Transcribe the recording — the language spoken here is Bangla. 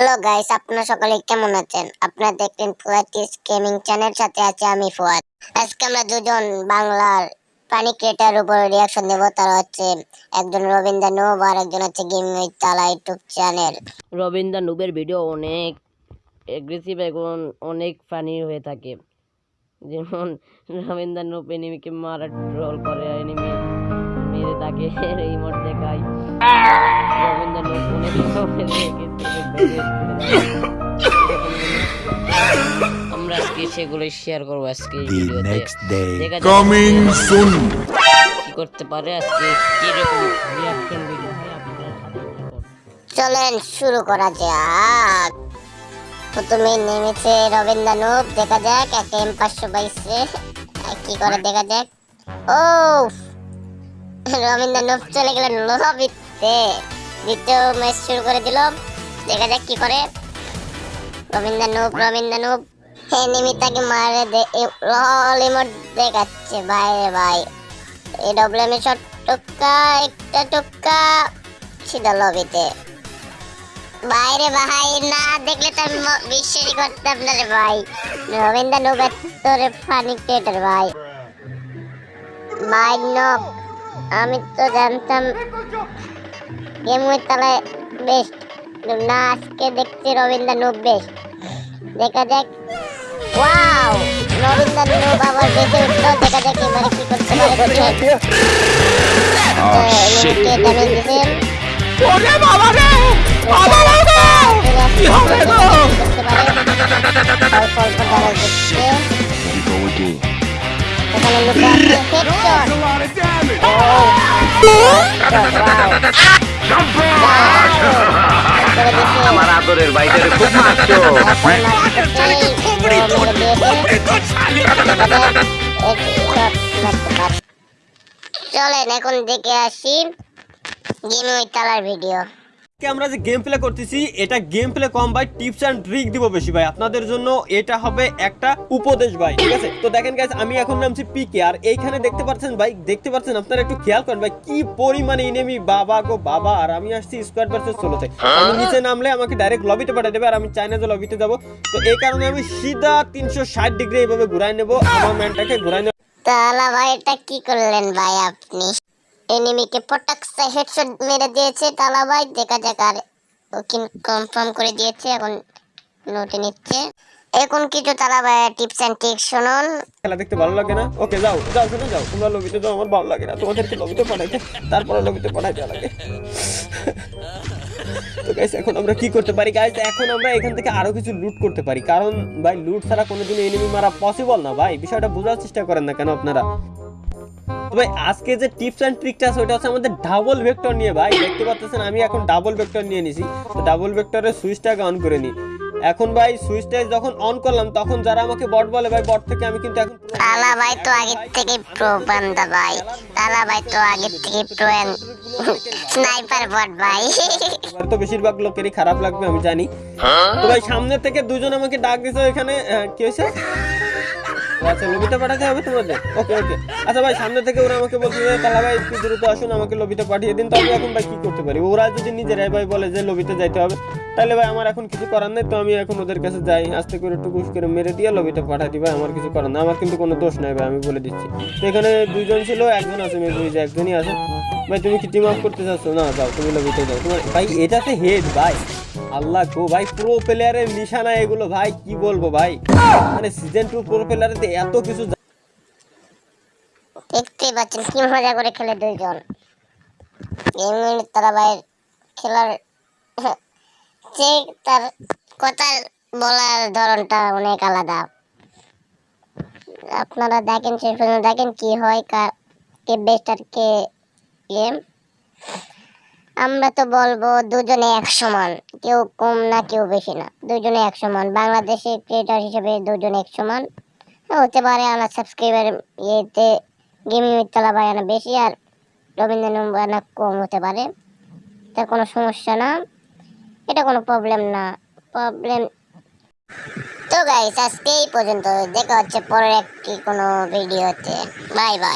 হ্যালো গাইস, আপনারা সকলে কেমন আছেন? আপনারা দেখলেন ফুয়াটিস গেমিং চ্যানেল সাথে আছে আমি ফুয়াদ। আজকে আমরা দুজন বাংলার পানি ক্রিয়েটার উপর রিয়াকশন দেবো তারা হচ্ছে একজন রবীন্দ্র নুব আর একজন হচ্ছে গেমিং উইথ তালা ইউটিউব চ্যানেল। রবীন্দ্র নুবের ভিডিও অনেক অ্যাগ্রেসিভ এবং অনেক ফানি হয়ে থাকে। যেমন রবীন্দ্র নুব এনিমিকে মারা ট্রোল করে এনিমি মেরে তাকে ইমোট দেখায়। সেগুলো শেয়ার করব আজকে ভিডিওতে next day. দেখা যাক Coming soon. কি করতে পারে আজকে ভিডিও। চলেন শুরু করা যাক। প্রথমে নেমেছে রবীন্দ্রনাথ দেখা যাক একটা এম পাঁচশো আর কি করে দেখা যাক? ও রবীন্দ্র নোব চলে গেলেন লবিতে দ্বিতীয় ম্যাচ শুরু করে দিল দেখা যাক কি করে। Rabindra noob Rabindra noob enemy তাকে মারে দে লল ইমোট দেখাচ্ছে। ভাই রে ভাই। এই ডব্লিউএম শট টুক্কা, একটা টুক্কা, সিধা লবিতে। বাইরে ভাই, না দেখলে তো আমি বিশ্বাসই করতাম না রে ভাই। রবীন্দ্র নৌকার তোরে ফানি ক্রিয়েটার ভাই। ভাই নক, আমি তো জানতাম গেম উইথ তালায় বেস্ট না, আজকে দেখছি রবীন্দ্র নোব বেস্ট দেখা যাক। ওয়াও রবীন্দ্র নোব আবার বেঁচে উঠল দেখা যাক এবারে কি করতে পারে Oh shit. ড্যামেজ দিছে ওরে বাবা রে বাবা রে কি হবে গো অল্প অল্প ড্যামেজ দিচ্ছে We go again. এখানে লুকে আছে হেডশট a lot আদরের বাইদের খুব মারছো চলেন এখন দেখে আসি গেম ওই তালার ভিডিও। আমরা যে গেম প্লে করতেছি, এটা গেম প্লে কম ভাই টিপস অ্যান্ড ট্রিক দিব বেশি ভাই। আপনাদের জন্য এটা হবে একটা উপদেশ ভাই, ঠিক আছে? তো দেখেন গাইস আমি এখন নামছি পিকে আর এইখানে দেখতে পাচ্ছেন ভাই, দেখতে পাচ্ছেন, আপনারা একটু খেয়াল করেন ভাই, কি পরিমাণে ইনেমি বাবা গো বাবা, আর আমি আসছি স্কোয়াড ভার্সেস ষোলোতে আমি নিচে নামলে আমাকে ডাইরেক্ট লবিতে পাঠিয়ে দেবে, আর আমি চাইনা যে লবিতে যাব। তো এই কারণে আমি সিধা তিনশো ষাট ডিগ্রি এইভাবে ঘুরাই নেব, আমার ম্যানটাকে ঘুরাই নেব। তালা ভাই, এটা কি করলেন ভাই আপনি? এনিমিকে পটাকসে হেডশট মেরে দিয়েছে তালা ভাই দেখা যাক আর কনফার্ম করে দিয়েছে, এখন নোটে নিচ্ছে। এখন কিছু তালা ভাই টিপস এন্ড ট্রিক্স শুনুন। খেলা দেখতে ভালো লাগে না? ওকে যাও যাও শুনে যাও। তোমরা লবিতে যাও, আমার ভালো লাগে না। তোমাদেরকে লবিতে পাঠাইতে, তারপরে লবিতে পাঠাইতে লাগে। তো গাইস এখন আমরা কি করতে পারি? গাইস এখন আমরা এখান থেকে আরও কিছু লুট করতে পারি। কারণ ভাই লুট ছাড়া কোনোদিন এনিমি মারা পসিবল না ভাই। বিষয়টা বোঝার চেষ্টা করেন না কেন আপনারা? তো ভাই আজকে যে টিপস অ্যান্ড ট্রিকটা আছে ওটা হচ্ছে আমাদের ডাবল ভেক্টর নিয়ে ভাই। দেখতে পাচ্ছেন আমি এখন ডাবল ভেক্টর নিয়ে নিছি। তো ডাবল ভেক্টরের সুইচটাকে অন করে নিই এখন ভাই সুইচটা যখন অন করলাম তখন যারা আমাকে বট বলে ভাই বট থেকে আমি কিন্তু এখন তালা ভাই তো আগে থেকে প্রো বান্দা ভাই। তালা ভাই তো আগে থেকে প্রো স্নাইপার বট ভাই। তো বেশিরভাগ লোকেরই খারাপ লাগবে আমি জানি। তো ভাই সামনে থেকে দুজন আমাকে ডাক দিছে এখানে কি হয়েছে? আচ্ছা লবিতে পাঠাতে হবে তোমাদের? ওকে ওকে। আচ্ছা ভাই, সামনে থেকে ওরা আমাকে বলছে যে তালা ভাই, একটু দ্রুত আসুন, আমাকে লবিতে পাঠিয়ে দিন। তো আমি এখন ভাই কি করতে পারি? ওরা যদি নিজেরাই ভাই বলে যে, লবিতে যাইতে হবে, তাহলে ভাই আমার এখন কিছু করার নেই। তো আমি এখন ওদের কাছে যাই, আস্তে করে একটু ঘুষ করে মেরে দিয়ে লবিতে পাঠাই দিই। ভাই, আমার কিছু করার নেই। আমার কিন্তু কোনো দোষ নাই ভাই, আমি বলে দিচ্ছি। তো এখানে দুইজন ছিল, একজন আছে, মেবি যে একজনই আছে। ভাই, তুমি কি টিম আপ করতে চাচ্ছ? না, যাও, তুমি লবিতে যাও। তোমার ভাই, এটাতে হেড ভাই। আল্লাহ গো ভাই প্রো প্লেয়ারের নিশানা এগুলো ভাই, কি বলব ভাই? মানে সিজন টু প্রো প্লেয়ারেতে এত কিছু দেখতেই পাচ্ছেন কি মজা করে খেলে দুইজন। গেম তারা ভাই খেলার যে তার কথার বলার ধরনটা অনেক আলাদা। আপনারা দেখেন শেষ পর্যন্ত দেখেন কি হয় কে বেস্ট আর কে গেম আমরা তো বলব দুজনে এক সমান কেউ কম না কেউ বেশি না। দুজনে এক সমান বাংলাদেশে ক্রিয়েটার হিসেবে দুজনে এক সমান হ্যাঁ, হতে পারে আমার সাবস্ক্রাইবার ইয়েতে গেমিং মিত্তলা বায়ানা বেশি আর রবীন্দ্র বায়ানা কম হতে পারে। তা কোনো সমস্যা না। এটা কোনো প্রবলেম না। প্রবলেম তো গাইস আজকে এই পর্যন্ত দেখা হচ্ছে পরের একটি কোনো ভিডিওতে বাই বাই